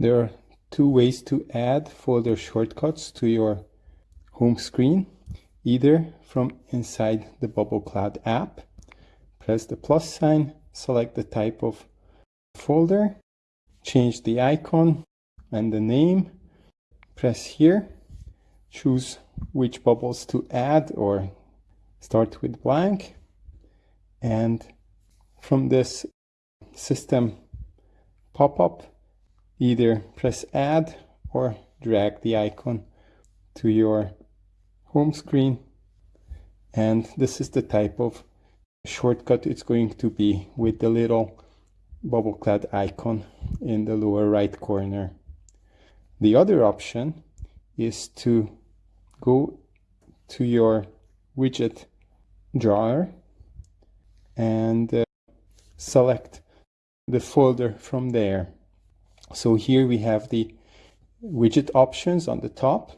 There are two ways to add folder shortcuts to your home screen, either from inside the Bubble Cloud app. Press the plus sign, select the type of folder, change the icon and the name, press here, choose which bubbles to add or start with blank, and from this system pop-up, either press add or drag the icon to your home screen and this is the type of shortcut it's going to be with the little bubble cloud icon in the lower right corner. The other option is to go to your widget drawer and uh, select the folder from there. So here we have the widget options on the top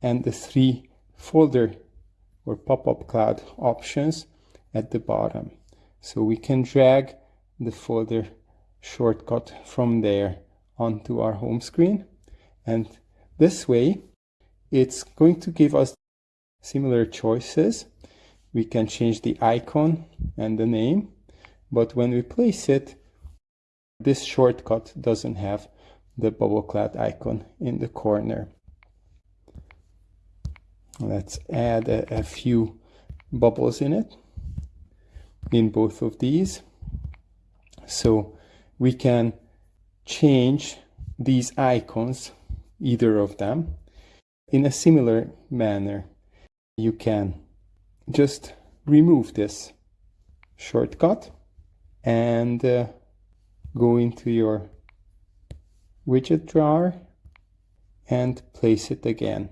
and the three folder or pop-up cloud options at the bottom. So we can drag the folder shortcut from there onto our home screen. And this way, it's going to give us similar choices. We can change the icon and the name, but when we place it, this shortcut doesn't have the bubble cloud icon in the corner. Let's add a, a few bubbles in it, in both of these. So we can change these icons, either of them, in a similar manner. You can just remove this shortcut and uh, go into your widget drawer and place it again.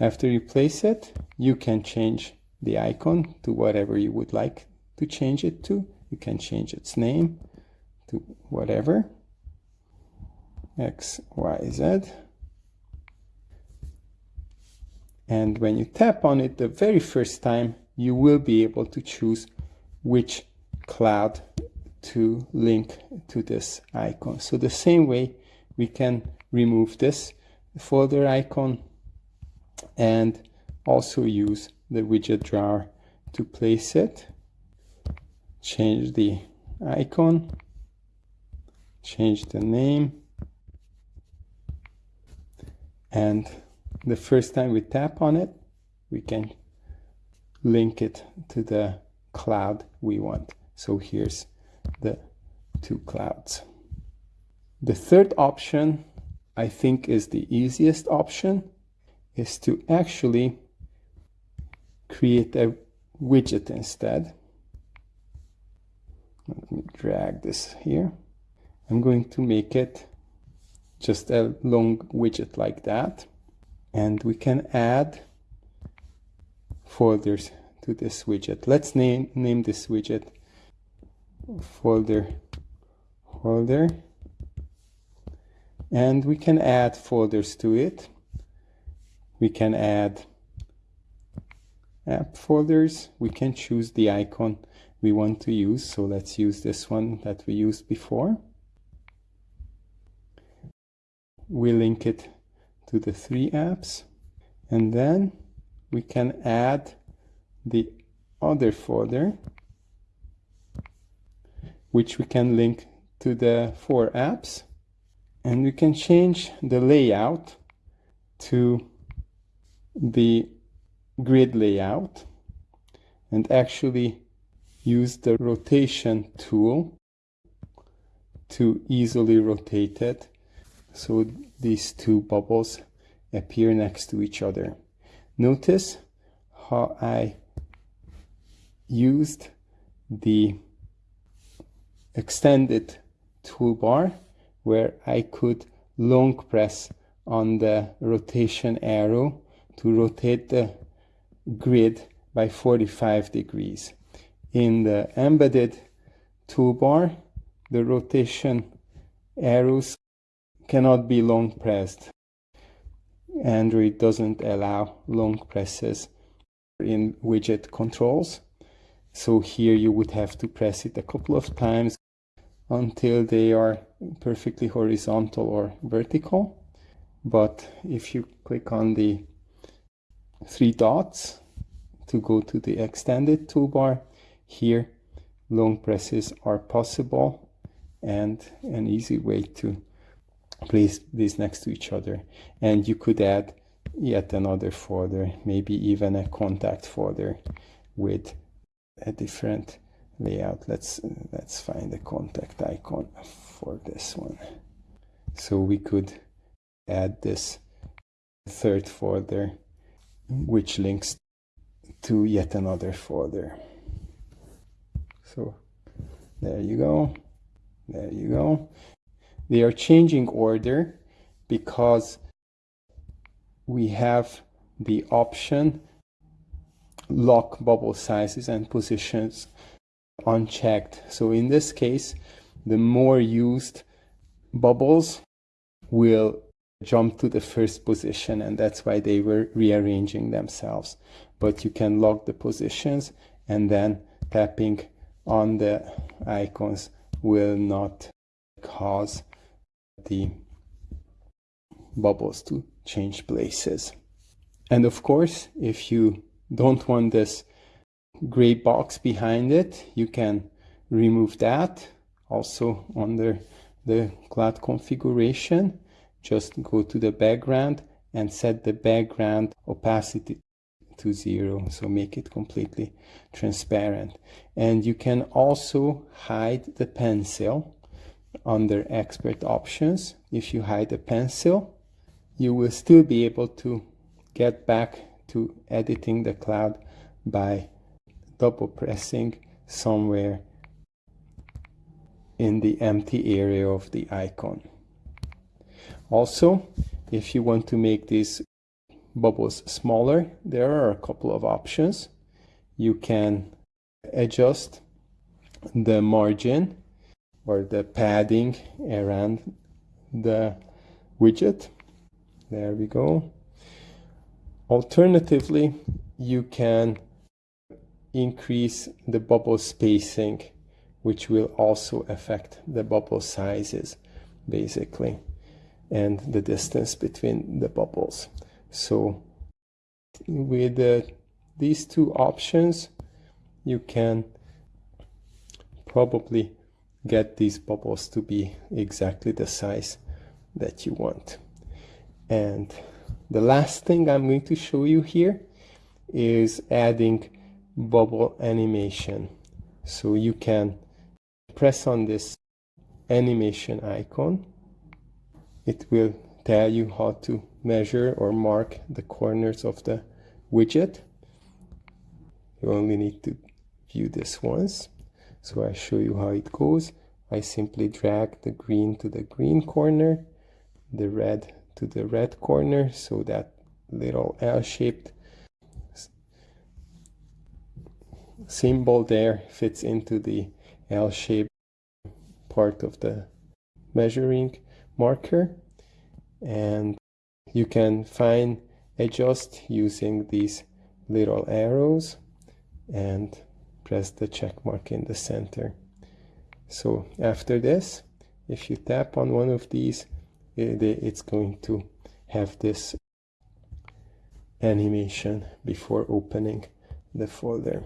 After you place it, you can change the icon to whatever you would like to change it to. You can change its name to whatever. X, Y, Z. And when you tap on it the very first time, you will be able to choose which cloud to link to this icon. So the same way we can remove this folder icon and also use the widget drawer to place it. Change the icon, change the name, and the first time we tap on it, we can link it to the cloud we want. So here's the two clouds. The third option, I think is the easiest option, is to actually create a widget instead. Let me drag this here. I'm going to make it just a long widget like that. And we can add folders to this widget. Let's name, name this widget folder holder and we can add folders to it. We can add app folders. We can choose the icon we want to use. So let's use this one that we used before. We link it to the three apps. And then we can add the other folder which we can link to the four apps and we can change the layout to the grid layout and actually use the rotation tool to easily rotate it so these two bubbles appear next to each other. Notice how I used the extended toolbar where I could long press on the rotation arrow to rotate the grid by 45 degrees. In the embedded toolbar, the rotation arrows cannot be long pressed. Android doesn't allow long presses in widget controls. So here you would have to press it a couple of times until they are perfectly horizontal or vertical. But if you click on the three dots to go to the extended toolbar, here long presses are possible and an easy way to place these next to each other. And you could add yet another folder, maybe even a contact folder with a different layout. Let's let's find the contact icon for this one. So we could add this third folder which links to yet another folder. So there you go. There you go. They are changing order because we have the option lock bubble sizes and positions unchecked. So in this case, the more used bubbles will jump to the first position and that's why they were rearranging themselves. But you can lock the positions and then tapping on the icons will not cause the bubbles to change places. And of course, if you don't want this gray box behind it, you can remove that also under the cloud configuration. Just go to the background and set the background opacity to zero. So make it completely transparent. And you can also hide the pencil under expert options. If you hide the pencil you will still be able to get back to editing the cloud by double pressing somewhere in the empty area of the icon. Also, if you want to make these bubbles smaller, there are a couple of options. You can adjust the margin or the padding around the widget. There we go. Alternatively, you can increase the bubble spacing, which will also affect the bubble sizes, basically, and the distance between the bubbles. So with uh, these two options, you can probably get these bubbles to be exactly the size that you want. And the last thing I'm going to show you here is adding bubble animation. So you can press on this animation icon. It will tell you how to measure or mark the corners of the widget. You only need to view this once. So I show you how it goes. I simply drag the green to the green corner, the red to the red corner, so that little L-shaped symbol there fits into the L-shaped part of the measuring marker. And you can fine adjust using these little arrows and press the check mark in the center. So after this if you tap on one of these it's going to have this animation before opening the folder